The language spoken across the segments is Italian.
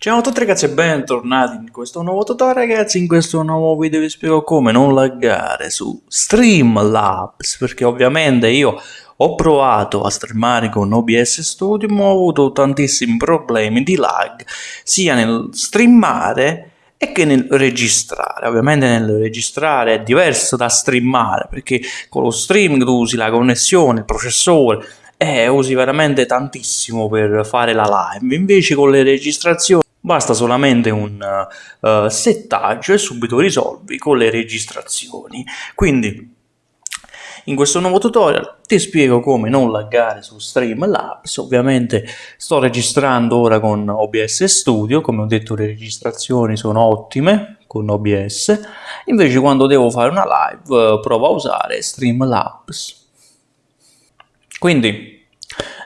Ciao a tutti ragazzi e bentornati in questo nuovo tutorial ragazzi, in questo nuovo video vi spiego come non laggare su Streamlabs perché ovviamente io ho provato a streamare con OBS Studio ma ho avuto tantissimi problemi di lag sia nel streamare e che nel registrare. Ovviamente nel registrare è diverso da streamare perché con lo streaming tu usi la connessione, il processore e usi veramente tantissimo per fare la live invece con le registrazioni Basta solamente un uh, settaggio e subito risolvi con le registrazioni. Quindi in questo nuovo tutorial ti spiego come non laggare su Streamlabs, ovviamente sto registrando ora con OBS Studio, come ho detto le registrazioni sono ottime con OBS, invece quando devo fare una live uh, provo a usare Streamlabs. Quindi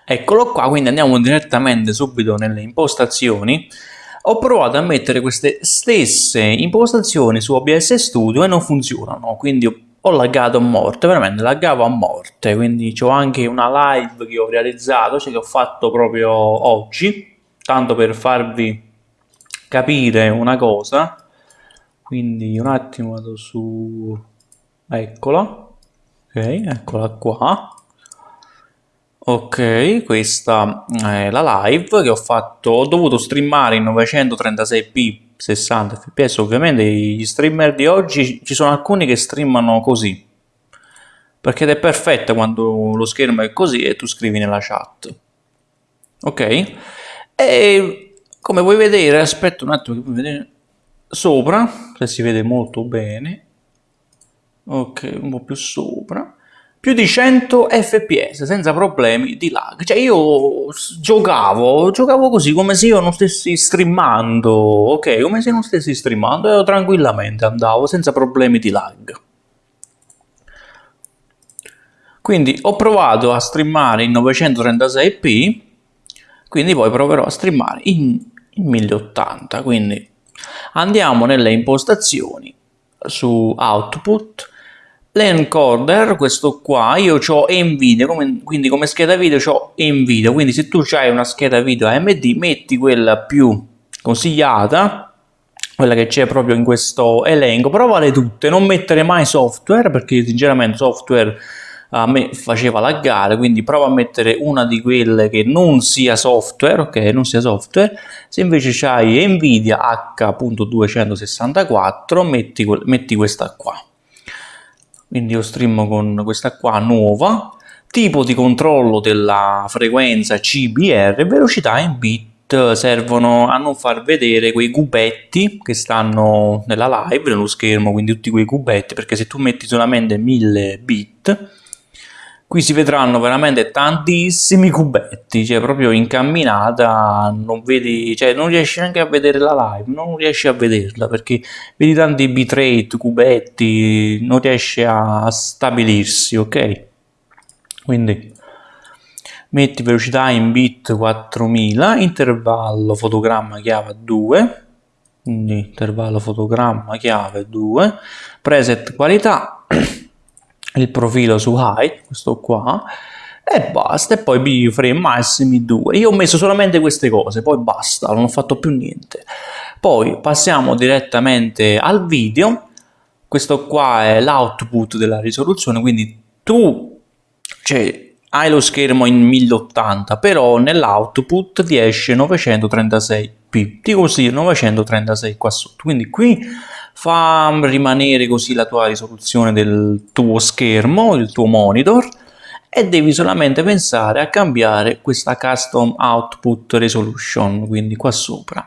eccolo qua, quindi andiamo direttamente subito nelle impostazioni. Ho provato a mettere queste stesse impostazioni su OBS Studio e non funzionano, quindi ho laggato a morte, veramente laggavo a morte, quindi ho anche una live che ho realizzato, cioè che ho fatto proprio oggi, tanto per farvi capire una cosa, quindi un attimo vado su, eccola, ok, eccola qua, Ok, questa è la live che ho fatto, ho dovuto streamare in 936p 60 fps, ovviamente gli streamer di oggi ci sono alcuni che streamano così, perché è perfetta quando lo schermo è così e tu scrivi nella chat. Ok? E come puoi vedere, aspetta un attimo che puoi vedere sopra, se si vede molto bene, ok, un po' più sopra, più di 100 fps senza problemi di lag. Cioè io giocavo giocavo così come se io non stessi streamando ok? Come se non stessi streamando e tranquillamente andavo senza problemi di lag. Quindi ho provato a streamare in 936p quindi poi proverò a streamare in, in 1080 quindi andiamo nelle impostazioni su output L'encoder, questo qua, io ho Nvidia, come, quindi come scheda video ho Nvidia, quindi se tu hai una scheda video AMD metti quella più consigliata, quella che c'è proprio in questo elenco, però vale tutte, non mettere mai software, perché sinceramente software a me faceva laggare, quindi prova a mettere una di quelle che non sia software, ok, non sia software, se invece hai Nvidia H.264 metti, metti questa qua quindi io stream con questa qua nuova, tipo di controllo della frequenza CBR, velocità in bit servono a non far vedere quei cubetti che stanno nella live, nello schermo, quindi tutti quei cubetti, perché se tu metti solamente 1000 bit, qui si vedranno veramente tantissimi cubetti, cioè proprio in camminata non vedi, cioè non riesci neanche a vedere la live, non riesci a vederla perché vedi tanti bitrate, cubetti, non riesce a stabilirsi, ok? Quindi metti velocità in bit 4000, intervallo fotogramma chiave 2, quindi intervallo fotogramma chiave 2, preset qualità il profilo su height, questo qua, e basta, e poi B-frame massimi 2. Io ho messo solamente queste cose, poi basta, non ho fatto più niente. Poi passiamo direttamente al video, questo qua è l'output della risoluzione, quindi tu cioè, hai lo schermo in 1080, però nell'output ti esce 936p, ti consiglio 936 qua sotto, quindi qui fa rimanere così la tua risoluzione del tuo schermo, il tuo monitor e devi solamente pensare a cambiare questa custom output resolution, quindi qua sopra.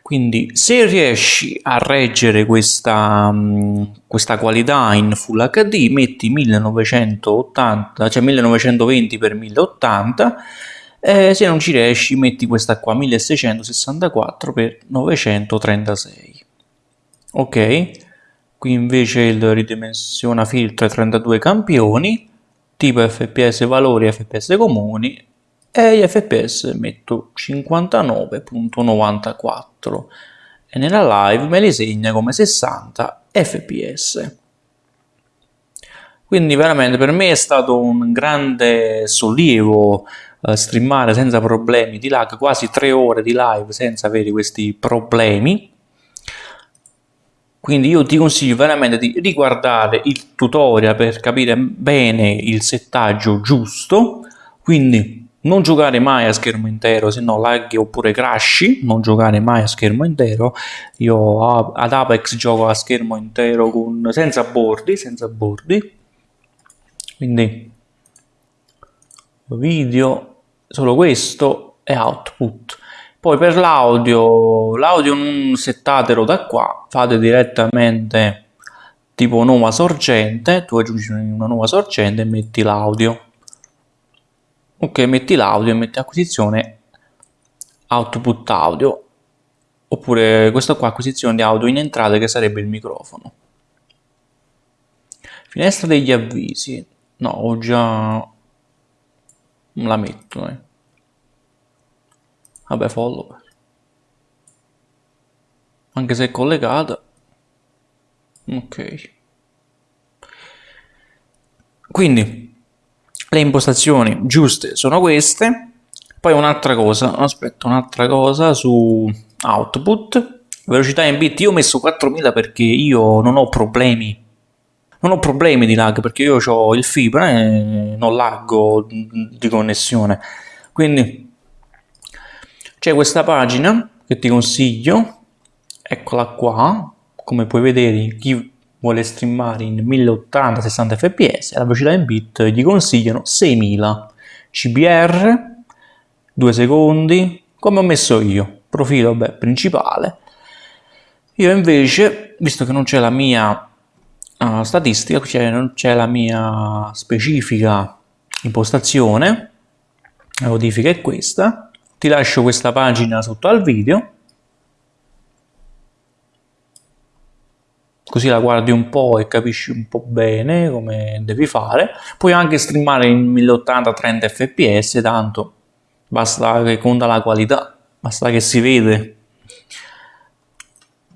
Quindi se riesci a reggere questa, mm, questa qualità in Full HD metti 1980, cioè 1920 x 1080 e se non ci riesci metti questa qua 1664 x 936 ok. Qui invece il ridimensiona filtro 32 campioni tipo fps valori fps comuni e gli fps metto 59.94 e nella live me li segna come 60 fps quindi veramente per me è stato un grande sollievo eh, streamare senza problemi di lag, quasi tre ore di live senza avere questi problemi. Quindi io ti consiglio veramente di riguardare il tutorial per capire bene il settaggio giusto, quindi non giocare mai a schermo intero, se no laghi oppure crashi, non giocare mai a schermo intero. Io ad Apex gioco a schermo intero con, senza bordi, senza bordi. Quindi video, solo questo e output. Poi per l'audio, l'audio non settatelo da qua, fate direttamente tipo nuova sorgente, tu aggiungi una nuova sorgente e metti l'audio. Ok, metti l'audio e metti acquisizione output audio, oppure questo qua acquisizione di audio in entrata che sarebbe il microfono. Finestra degli avvisi, no, ho già... la metto, eh. Vabbè, follower. Anche se è collegata. Ok. Quindi, le impostazioni giuste sono queste. Poi un'altra cosa, aspetta, un'altra cosa su output. Velocità in bit, io ho messo 4000 perché io non ho problemi non ho problemi di lag perché io ho il fibra e non laggo di connessione quindi c'è questa pagina che ti consiglio, eccola qua, come puoi vedere chi vuole streamare in 1080 60 fps la velocità in bit gli consigliano 6000 CBR 2 secondi come ho messo io profilo beh, principale. Io invece visto che non c'è la mia uh, statistica cioè non c'è la mia specifica impostazione la modifica è questa ti lascio questa pagina sotto al video. Così la guardi un po' e capisci un po' bene come devi fare. Puoi anche streamare in 1080 30 fps tanto basta che conta la qualità basta che si vede.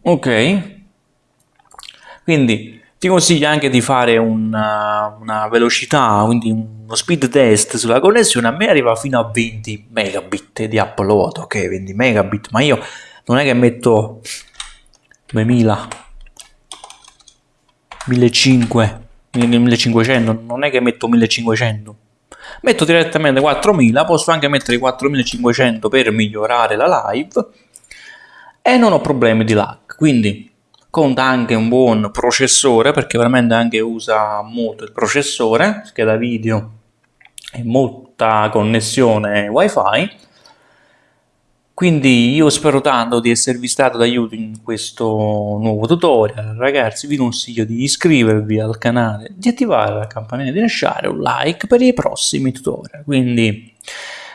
Ok. Quindi ti consiglio anche di fare una, una velocità, quindi uno speed test sulla connessione, a me arriva fino a 20 megabit di upload, ok, 20 megabit, ma io non è che metto 2000, 1500, 1500, non è che metto 1500, metto direttamente 4000, posso anche mettere 4500 per migliorare la live e non ho problemi di lag, quindi conta anche un buon processore perché veramente anche usa molto il processore, scheda video e molta connessione wifi. Quindi io spero tanto di esservi stato d'aiuto in questo nuovo tutorial. Ragazzi vi consiglio di iscrivervi al canale di attivare la campanella di lasciare un like per i prossimi tutorial. Quindi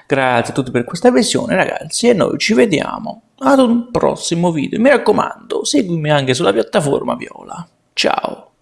grazie a tutti per questa visione ragazzi e noi ci vediamo ad un prossimo video. Mi raccomando, seguimi anche sulla piattaforma Viola. Ciao!